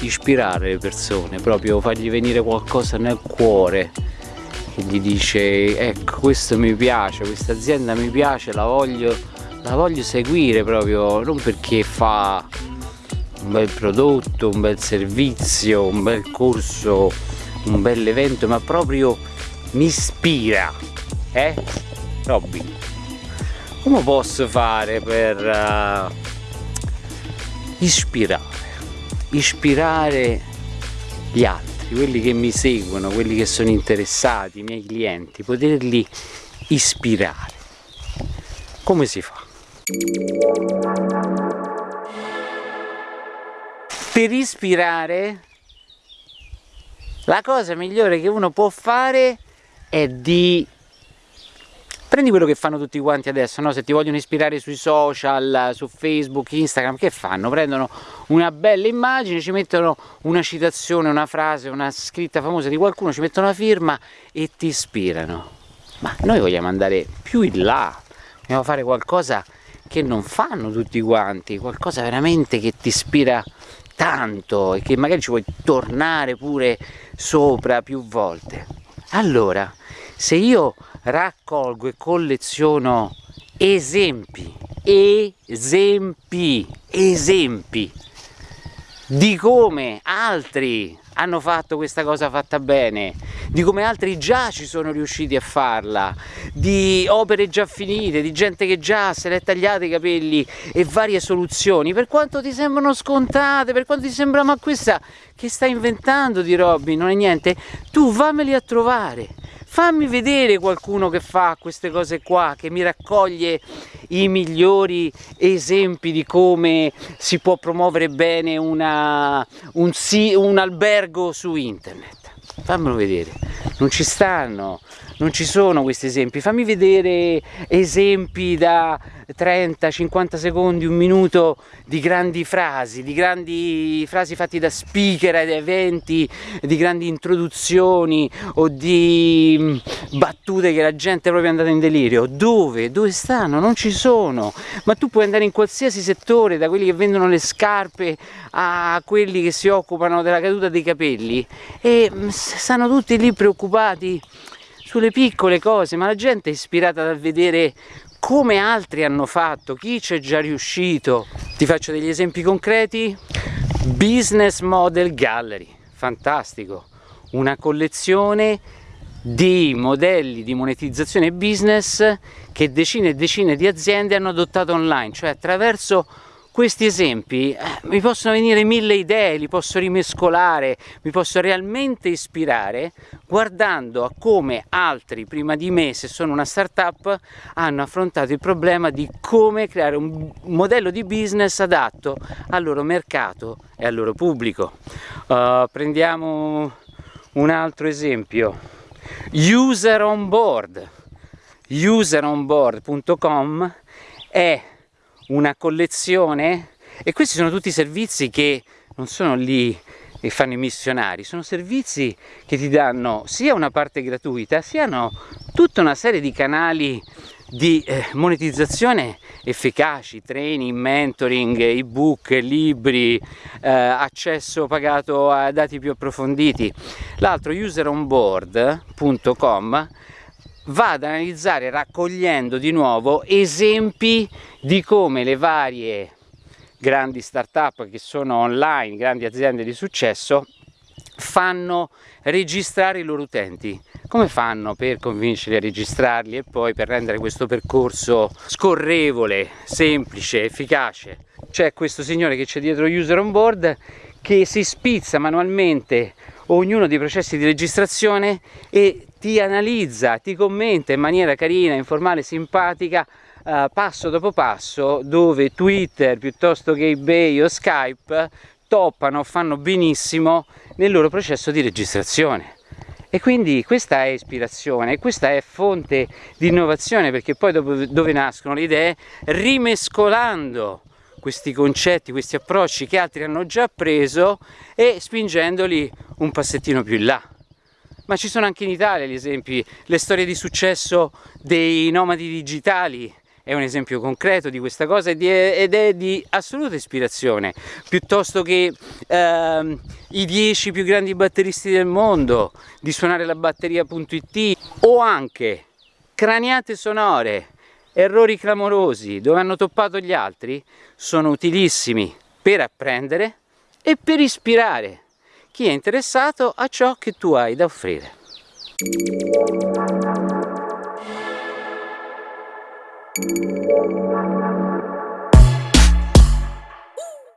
ispirare le persone, proprio fargli venire qualcosa nel cuore. Che gli dice ecco questo mi piace, questa azienda mi piace, la voglio, la voglio seguire proprio, non perché fa un bel prodotto, un bel servizio, un bel corso, un bel evento, ma proprio mi ispira, eh? Robin, come posso fare per uh, ispirare, ispirare gli altri, quelli che mi seguono, quelli che sono interessati, i miei clienti, poterli ispirare? Come si fa? per ispirare la cosa migliore che uno può fare è di prendi quello che fanno tutti quanti adesso no? se ti vogliono ispirare sui social su facebook instagram che fanno prendono una bella immagine ci mettono una citazione una frase una scritta famosa di qualcuno ci mettono una firma e ti ispirano ma noi vogliamo andare più in là vogliamo fare qualcosa che non fanno tutti quanti qualcosa veramente che ti ispira tanto e che magari ci vuoi tornare pure sopra più volte. Allora, se io raccolgo e colleziono esempi, esempi, esempi di come altri hanno fatto questa cosa fatta bene, di come altri già ci sono riusciti a farla, di opere già finite, di gente che già se l'è tagliata i capelli e varie soluzioni, per quanto ti sembrano scontate, per quanto ti sembra ma questa che stai inventando di Robin non è niente, tu vammeli a trovare, fammi vedere qualcuno che fa queste cose qua, che mi raccoglie i migliori esempi di come si può promuovere bene una, un, un albergo su internet. Fammelo vedere. Non ci stanno non ci sono questi esempi fammi vedere esempi da 30-50 secondi un minuto di grandi frasi di grandi frasi fatti da speaker ad eventi di grandi introduzioni o di mm, battute che la gente è proprio andata in delirio dove? dove stanno? non ci sono ma tu puoi andare in qualsiasi settore da quelli che vendono le scarpe a quelli che si occupano della caduta dei capelli e mm, stanno tutti lì preoccupati sulle piccole cose, ma la gente è ispirata dal vedere come altri hanno fatto, chi c'è già riuscito. Ti faccio degli esempi concreti. Business Model Gallery, fantastico, una collezione di modelli di monetizzazione business che decine e decine di aziende hanno adottato online, cioè attraverso questi esempi eh, mi possono venire mille idee, li posso rimescolare, mi posso realmente ispirare guardando a come altri prima di me, se sono una startup, hanno affrontato il problema di come creare un modello di business adatto al loro mercato e al loro pubblico. Uh, prendiamo un altro esempio, User on Board. Useronboard.com è una collezione e questi sono tutti servizi che non sono lì e fanno i missionari, sono servizi che ti danno sia una parte gratuita, sia tutta una serie di canali di eh, monetizzazione efficaci, training, mentoring, ebook, libri, eh, accesso pagato a dati più approfonditi. L'altro useronboard.com va ad analizzare raccogliendo di nuovo esempi di come le varie grandi start-up che sono online, grandi aziende di successo, fanno registrare i loro utenti. Come fanno per convincerli a registrarli e poi per rendere questo percorso scorrevole, semplice, efficace? C'è questo signore che c'è dietro user on board che si spizza manualmente ognuno dei processi di registrazione e ti analizza, ti commenta in maniera carina, informale, simpatica uh, passo dopo passo dove Twitter piuttosto che eBay o Skype toppano, fanno benissimo nel loro processo di registrazione. E quindi questa è ispirazione, questa è fonte di innovazione perché poi dove nascono le idee? Rimescolando questi concetti, questi approcci che altri hanno già preso e spingendoli un passettino più in là ma ci sono anche in Italia gli esempi, le storie di successo dei nomadi digitali. È un esempio concreto di questa cosa ed è di assoluta ispirazione, piuttosto che ehm, i 10 più grandi batteristi del mondo, di suonare la batteria.it o anche craniate sonore, errori clamorosi dove hanno toppato gli altri, sono utilissimi per apprendere e per ispirare chi è interessato a ciò che tu hai da offrire.